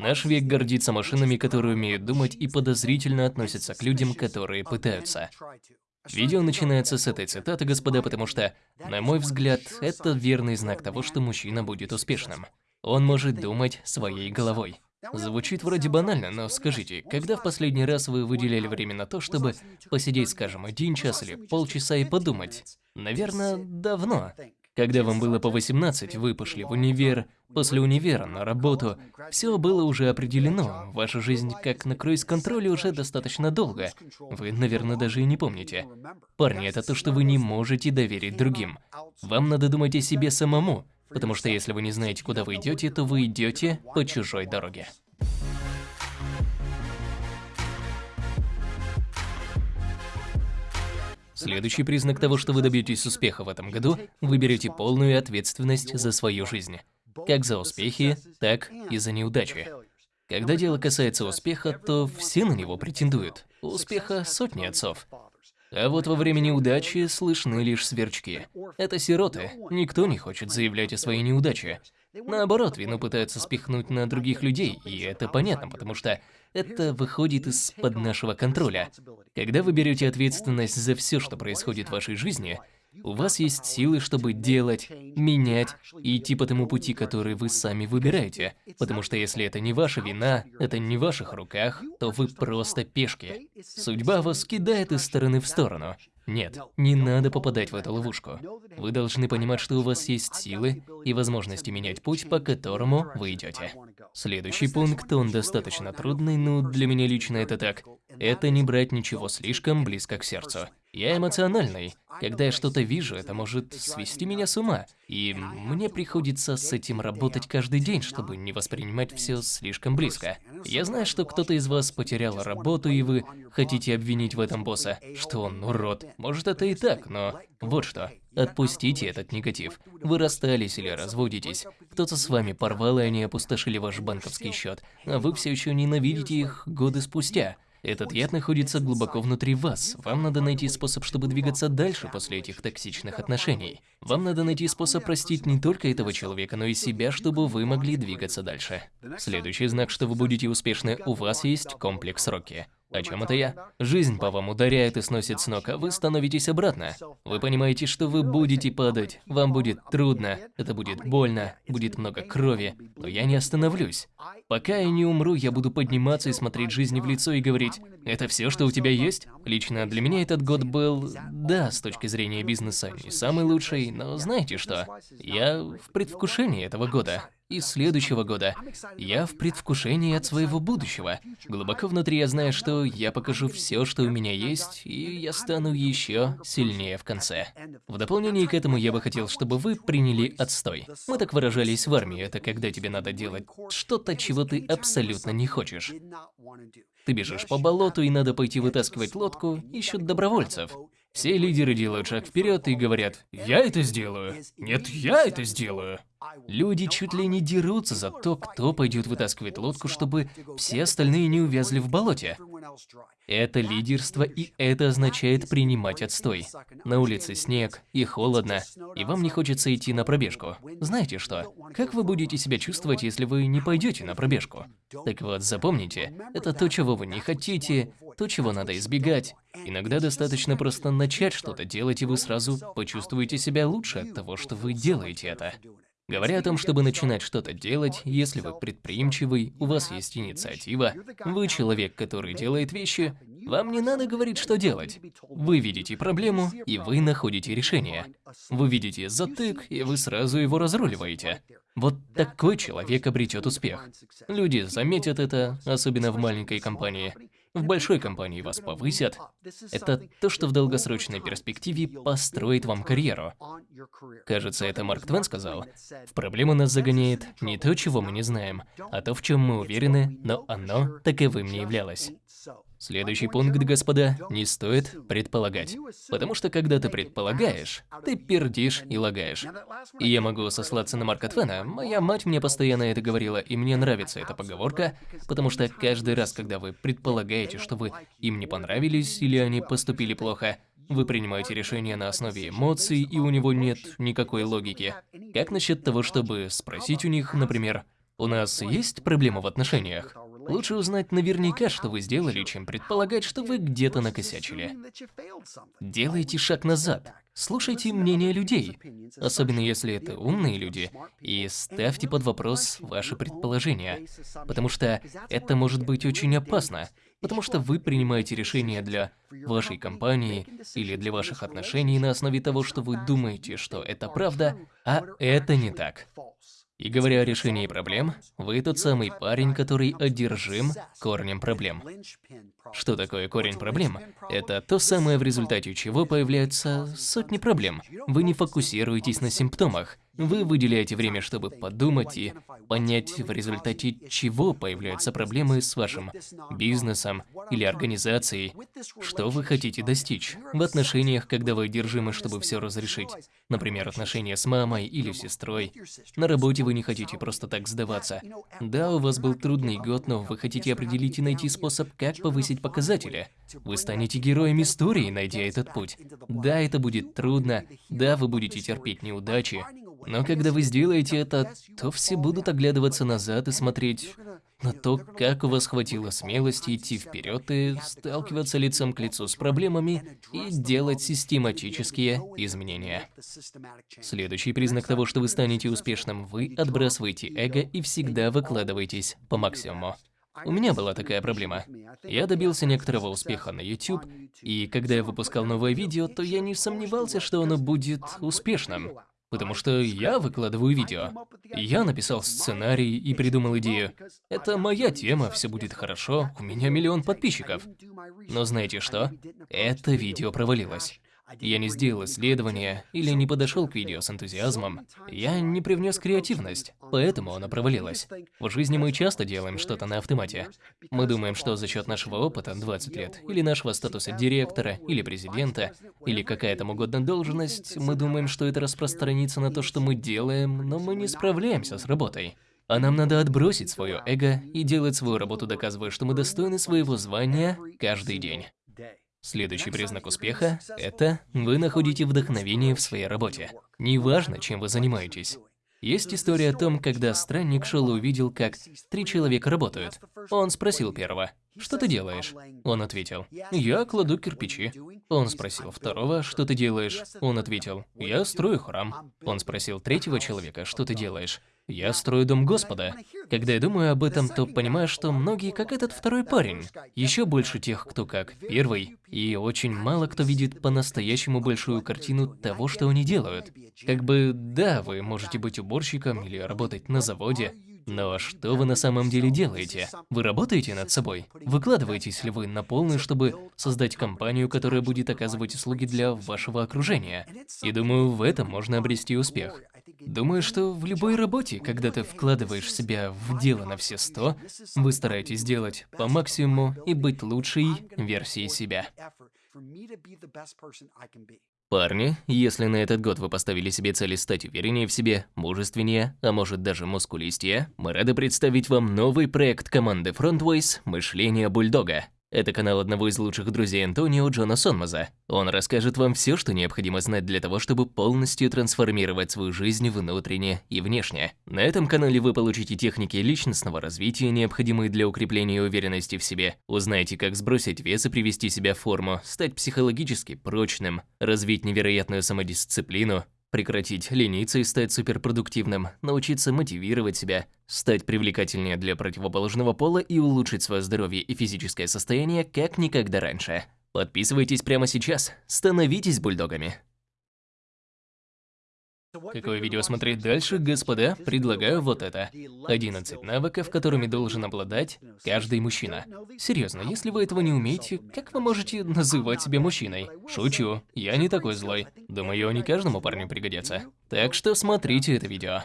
Наш век гордится машинами, которые умеют думать и подозрительно относятся к людям, которые пытаются. Видео начинается с этой цитаты, господа, потому что, на мой взгляд, это верный знак того, что мужчина будет успешным. Он может думать своей головой. Звучит вроде банально, но скажите, когда в последний раз вы выделяли время на то, чтобы посидеть, скажем, один час или полчаса и подумать? Наверное, давно. Когда вам было по 18, вы пошли в универ, после универа на работу, все было уже определено, ваша жизнь как на круиз-контроле уже достаточно долго. Вы, наверное, даже и не помните. Парни, это то, что вы не можете доверить другим. Вам надо думать о себе самому, потому что если вы не знаете, куда вы идете, то вы идете по чужой дороге. Следующий признак того, что вы добьетесь успеха в этом году, вы берете полную ответственность за свою жизнь. Как за успехи, так и за неудачи. Когда дело касается успеха, то все на него претендуют. У успеха сотни отцов. А вот во время неудачи слышны лишь сверчки. Это сироты, никто не хочет заявлять о своей неудаче. Наоборот, вину пытаются спихнуть на других людей, и это понятно, потому что это выходит из-под нашего контроля. Когда вы берете ответственность за все, что происходит в вашей жизни, у вас есть силы, чтобы делать, менять и идти по тому пути, который вы сами выбираете. Потому что если это не ваша вина, это не в ваших руках, то вы просто пешки. Судьба вас кидает из стороны в сторону. Нет, не надо попадать в эту ловушку. Вы должны понимать, что у вас есть силы и возможности менять путь, по которому вы идете. Следующий пункт, он достаточно трудный, но для меня лично это так. Это не брать ничего слишком близко к сердцу. Я эмоциональный. Когда я что-то вижу, это может свести меня с ума. И мне приходится с этим работать каждый день, чтобы не воспринимать все слишком близко. Я знаю, что кто-то из вас потерял работу, и вы хотите обвинить в этом босса, что он урод. Может, это и так, но вот что. Отпустите этот негатив. Вы расстались или разводитесь. Кто-то с вами порвал, и они опустошили ваш банковский счет, а вы все еще ненавидите их годы спустя. Этот яд находится глубоко внутри вас. Вам надо найти способ, чтобы двигаться дальше после этих токсичных отношений. Вам надо найти способ простить не только этого человека, но и себя, чтобы вы могли двигаться дальше. Следующий знак, что вы будете успешны, у вас есть комплекс Рокки. О чем это я? Жизнь по вам ударяет и сносит с ног, а вы становитесь обратно. Вы понимаете, что вы будете падать, вам будет трудно, это будет больно, будет много крови, но я не остановлюсь. Пока я не умру, я буду подниматься и смотреть жизни в лицо и говорить, это все, что у тебя есть? Лично для меня этот год был, да, с точки зрения бизнеса, не самый лучший, но знаете что? Я в предвкушении этого года и следующего года. Я в предвкушении от своего будущего. Глубоко внутри я знаю, что я покажу все, что у меня есть, и я стану еще сильнее в конце. В дополнение к этому я бы хотел, чтобы вы приняли отстой. Мы так выражались в армии, это когда тебе надо делать что-то, чего ты абсолютно не хочешь. Ты бежишь по болоту и надо пойти вытаскивать лодку, ищут добровольцев. Все лидеры делают шаг вперед и говорят «Я это сделаю». «Нет, я это сделаю». Люди чуть ли не дерутся за то, кто пойдет вытаскивать лодку, чтобы все остальные не увязли в болоте. Это лидерство, и это означает принимать отстой. На улице снег, и холодно, и вам не хочется идти на пробежку. Знаете что? Как вы будете себя чувствовать, если вы не пойдете на пробежку? Так вот, запомните, это то, чего вы не хотите, то, чего надо избегать. Иногда достаточно просто начать что-то делать, и вы сразу почувствуете себя лучше от того, что вы делаете это. Говоря о том, чтобы начинать что-то делать, если вы предприимчивый, у вас есть инициатива, вы человек, который делает вещи, вам не надо говорить, что делать. Вы видите проблему, и вы находите решение. Вы видите затык, и вы сразу его разруливаете. Вот такой человек обретет успех. Люди заметят это, особенно в маленькой компании. В большой компании вас повысят. Это то, что в долгосрочной перспективе построит вам карьеру. Кажется, это Марк Твен сказал. В проблему нас загоняет не то, чего мы не знаем, а то, в чем мы уверены, но оно таковым не являлось. Следующий пункт, господа, не стоит предполагать. Потому что когда ты предполагаешь, ты пердишь и лагаешь. И я могу сослаться на Марка Твена, моя мать мне постоянно это говорила, и мне нравится эта поговорка, потому что каждый раз, когда вы предполагаете, что вы им не понравились или они поступили плохо, вы принимаете решение на основе эмоций, и у него нет никакой логики. Как насчет того, чтобы спросить у них, например, У нас есть проблема в отношениях? Лучше узнать наверняка, что вы сделали, чем предполагать, что вы где-то накосячили. Делайте шаг назад. Слушайте мнение людей, особенно если это умные люди, и ставьте под вопрос ваши предположения, потому что это может быть очень опасно, потому что вы принимаете решения для вашей компании или для ваших отношений на основе того, что вы думаете, что это правда, а это не так. И говоря о решении проблем, вы тот самый парень, который одержим корнем проблем. Что такое корень проблем? Это то самое, в результате чего появляются сотни проблем. Вы не фокусируетесь на симптомах, вы выделяете время, чтобы подумать и понять, в результате чего появляются проблемы с вашим бизнесом или организацией, что вы хотите достичь в отношениях, когда вы одержимы, чтобы все разрешить. Например, отношения с мамой или сестрой. На работе вы не хотите просто так сдаваться. Да, у вас был трудный год, но вы хотите определить и найти способ, как повысить показатели. Вы станете героем истории, найдя этот путь. Да, это будет трудно, да, вы будете терпеть неудачи, но когда вы сделаете это, то все будут оглядываться назад и смотреть на то, как у вас хватило смелости идти вперед и сталкиваться лицом к лицу с проблемами и делать систематические изменения. Следующий признак того, что вы станете успешным, вы отбрасываете эго и всегда выкладываетесь по максимуму. У меня была такая проблема. Я добился некоторого успеха на YouTube, и когда я выпускал новое видео, то я не сомневался, что оно будет успешным. Потому что я выкладываю видео. Я написал сценарий и придумал идею. Это моя тема, все будет хорошо, у меня миллион подписчиков. Но знаете что? Это видео провалилось. Я не сделал исследования или не подошел к видео с энтузиазмом. Я не привнес креативность, поэтому оно провалилось. В жизни мы часто делаем что-то на автомате. Мы думаем, что за счет нашего опыта 20 лет, или нашего статуса директора, или президента, или какая там угодно должность, мы думаем, что это распространится на то, что мы делаем, но мы не справляемся с работой. А нам надо отбросить свое эго и делать свою работу, доказывая, что мы достойны своего звания каждый день. Следующий признак успеха – это вы находите вдохновение в своей работе. Неважно, чем вы занимаетесь. Есть история о том, когда странник шел и увидел, как три человека работают. Он спросил первого, «Что ты делаешь?» Он ответил, «Я кладу кирпичи». Он спросил второго, «Что ты делаешь?» Он ответил, «Я строю храм». Он спросил третьего человека, «Что ты делаешь?» Я строю дом Господа. Когда я думаю об этом, то понимаю, что многие как этот второй парень. Еще больше тех, кто как первый. И очень мало кто видит по-настоящему большую картину того, что они делают. Как бы, да, вы можете быть уборщиком или работать на заводе, но что вы на самом деле делаете? Вы работаете над собой? Выкладываетесь ли вы на полную, чтобы создать компанию, которая будет оказывать услуги для вашего окружения? И думаю, в этом можно обрести успех. Думаю, что в любой работе, когда ты вкладываешь себя в дело на все сто, вы стараетесь сделать по максимуму и быть лучшей версией себя. Парни, если на этот год вы поставили себе цели стать увереннее в себе, мужественнее, а может даже мускулистее, мы рады представить вам новый проект команды Frontways «Мышление бульдога». Это канал одного из лучших друзей Антонио, Джона Сонмаза. Он расскажет вам все, что необходимо знать для того, чтобы полностью трансформировать свою жизнь внутренне и внешне. На этом канале вы получите техники личностного развития, необходимые для укрепления уверенности в себе. Узнаете, как сбросить вес и привести себя в форму, стать психологически прочным, развить невероятную самодисциплину, Прекратить лениться и стать суперпродуктивным, научиться мотивировать себя, стать привлекательнее для противоположного пола и улучшить свое здоровье и физическое состояние как никогда раньше. Подписывайтесь прямо сейчас, становитесь бульдогами. Какое видео смотреть дальше, господа? Предлагаю вот это. 11 навыков, которыми должен обладать каждый мужчина. Серьезно, если вы этого не умеете, как вы можете называть себя мужчиной? Шучу, я не такой злой. Думаю, они каждому парню пригодятся. Так что смотрите это видео.